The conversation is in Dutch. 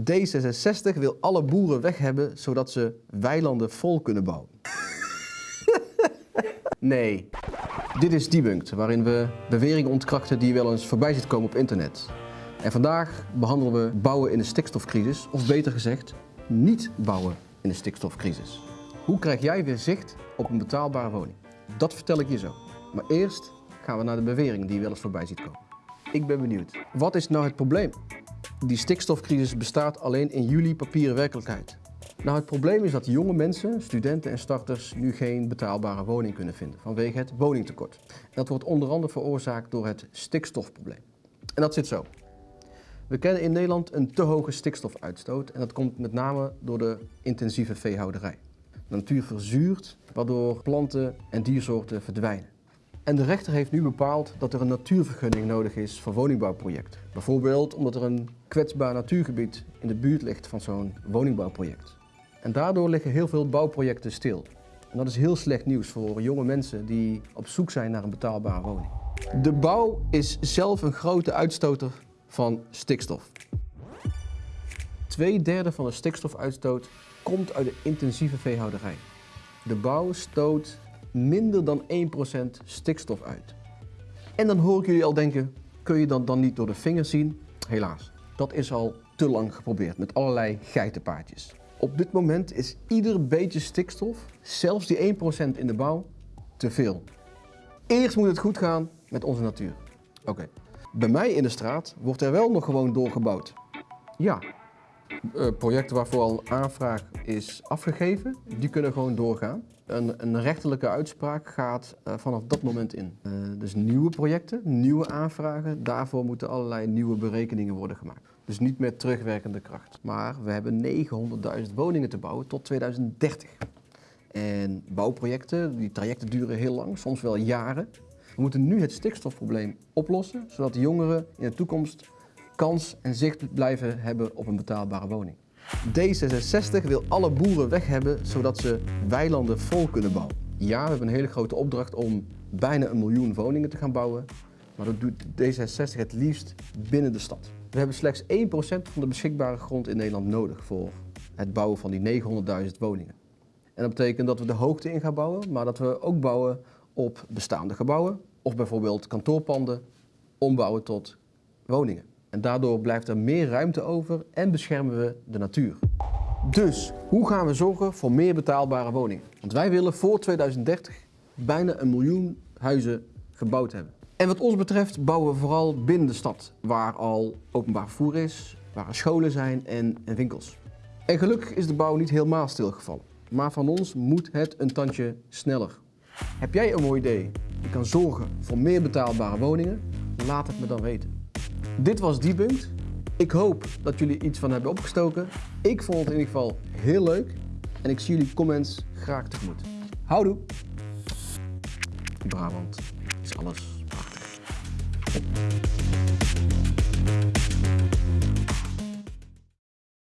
D66 wil alle boeren weg hebben zodat ze weilanden vol kunnen bouwen. nee, dit is Debunked, waarin we beweringen ontkrachten die wel eens voorbij ziet komen op internet. En vandaag behandelen we bouwen in de stikstofcrisis, of beter gezegd, niet bouwen in de stikstofcrisis. Hoe krijg jij weer zicht op een betaalbare woning? Dat vertel ik je zo. Maar eerst gaan we naar de bewering die je wel eens voorbij ziet komen. Ik ben benieuwd. Wat is nou het probleem? Die stikstofcrisis bestaat alleen in jullie papieren werkelijkheid. Nou, het probleem is dat jonge mensen, studenten en starters nu geen betaalbare woning kunnen vinden vanwege het woningtekort. Dat wordt onder andere veroorzaakt door het stikstofprobleem. En dat zit zo. We kennen in Nederland een te hoge stikstofuitstoot en dat komt met name door de intensieve veehouderij. De natuur verzuurt, waardoor planten en diersoorten verdwijnen. En de rechter heeft nu bepaald dat er een natuurvergunning nodig is voor woningbouwprojecten. Bijvoorbeeld omdat er een kwetsbaar natuurgebied in de buurt ligt van zo'n woningbouwproject. En daardoor liggen heel veel bouwprojecten stil. En dat is heel slecht nieuws voor jonge mensen die op zoek zijn naar een betaalbare woning. De bouw is zelf een grote uitstoter van stikstof. Twee derde van de stikstofuitstoot komt uit de intensieve veehouderij. De bouw stoot minder dan 1% stikstof uit. En dan hoor ik jullie al denken, kun je dat dan niet door de vingers zien? Helaas, dat is al te lang geprobeerd met allerlei geitenpaardjes. Op dit moment is ieder beetje stikstof, zelfs die 1% in de bouw, te veel. Eerst moet het goed gaan met onze natuur. Oké. Bij mij in de straat wordt er wel nog gewoon doorgebouwd. Ja, projecten waarvoor al een aanvraag is afgegeven, die kunnen gewoon doorgaan. Een, een rechterlijke uitspraak gaat uh, vanaf dat moment in. Uh, dus nieuwe projecten, nieuwe aanvragen, daarvoor moeten allerlei nieuwe berekeningen worden gemaakt. Dus niet meer terugwerkende kracht. Maar we hebben 900.000 woningen te bouwen tot 2030. En bouwprojecten, die trajecten duren heel lang, soms wel jaren. We moeten nu het stikstofprobleem oplossen, zodat de jongeren in de toekomst kans en zicht blijven hebben op een betaalbare woning. D66 wil alle boeren weg hebben, zodat ze weilanden vol kunnen bouwen. Ja, we hebben een hele grote opdracht om bijna een miljoen woningen te gaan bouwen, maar dat doet D66 het liefst binnen de stad. We hebben slechts 1% van de beschikbare grond in Nederland nodig voor het bouwen van die 900.000 woningen. En dat betekent dat we de hoogte in gaan bouwen, maar dat we ook bouwen op bestaande gebouwen of bijvoorbeeld kantoorpanden ombouwen tot woningen. En daardoor blijft er meer ruimte over en beschermen we de natuur. Dus, hoe gaan we zorgen voor meer betaalbare woningen? Want wij willen voor 2030 bijna een miljoen huizen gebouwd hebben. En wat ons betreft bouwen we vooral binnen de stad, waar al openbaar vervoer is, waar scholen zijn en, en winkels. En gelukkig is de bouw niet helemaal stilgevallen. Maar van ons moet het een tandje sneller. Heb jij een mooi idee die kan zorgen voor meer betaalbare woningen? Laat het me dan weten. Dit was Debunked. Ik hoop dat jullie iets van hebben opgestoken. Ik vond het in ieder geval heel leuk. En ik zie jullie comments graag tegemoet. Houdoe! Brabant is alles prachtig.